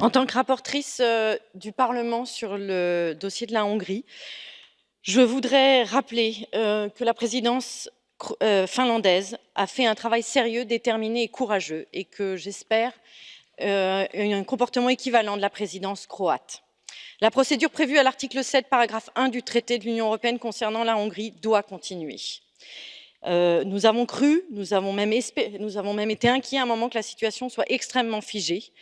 En tant que rapportrice euh, du Parlement sur le dossier de la Hongrie, je voudrais rappeler euh, que la présidence euh, finlandaise a fait un travail sérieux, déterminé et courageux et que j'espère un comportement équivalent de la présidence croate. La procédure prévue à l'article 7, paragraphe 1 du traité de l'Union européenne concernant la Hongrie doit continuer. nous avons cru, nous nous avons même été inquiets à un moment que la situation soit extrêmement figée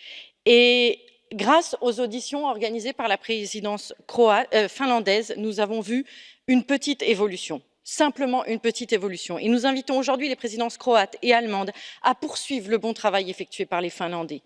et grâce aux auditions organisées par la présidence euh, finlandaise, nous avons vu une petite évolution simplement une petite évolution. Et nous invitons aujourd'hui les présidences croates et allemandes à poursuivre le bon travail effectué par les Finlandais.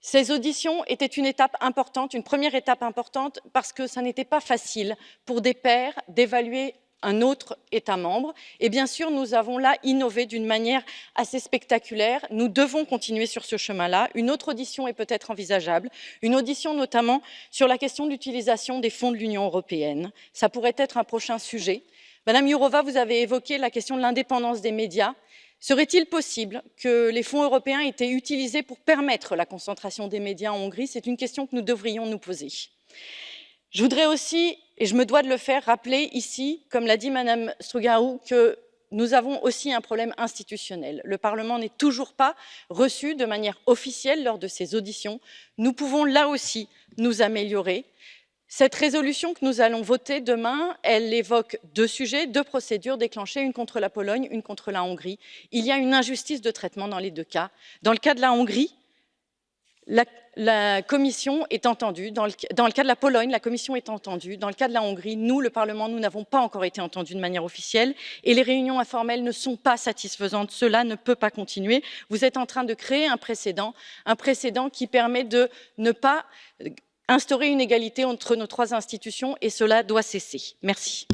Ces auditions étaient une étape importante, une première étape importante, parce que ça n'était pas facile pour des pairs d'évaluer un autre État membre. Et bien sûr, nous avons là innové d'une manière assez spectaculaire. Nous devons continuer sur ce chemin-là. Une autre audition est peut-être envisageable, une audition notamment sur la question de l'utilisation des fonds de l'Union européenne. Ça pourrait être un prochain sujet. Madame Jourova, vous avez évoqué la question de l'indépendance des médias. Serait-il possible que les fonds européens aient été utilisés pour permettre la concentration des médias en Hongrie? C'est une question que nous devrions nous poser. Je voudrais aussi, et je me dois de le faire, rappeler ici, comme l'a dit Madame Strugarou, que nous avons aussi un problème institutionnel. Le Parlement n'est toujours pas reçu de manière officielle lors de ces auditions. Nous pouvons là aussi nous améliorer. Cette résolution que nous allons voter demain, elle évoque deux sujets, deux procédures déclenchées, une contre la Pologne, une contre la Hongrie. Il y a une injustice de traitement dans les deux cas. Dans le cas de la Hongrie, la, Commission est entendue. Dans le, cas de la Pologne, la Commission est entendue. Dans le cas de la Hongrie, nous, le Parlement, nous n'avons pas encore été entendus de manière officielle et les réunions informelles ne sont pas satisfaisantes. Cela ne peut pas continuer. Vous êtes en train de créer un précédent, un précédent qui permet de ne pas instaurer une égalité entre nos trois institutions et cela doit cesser. Merci.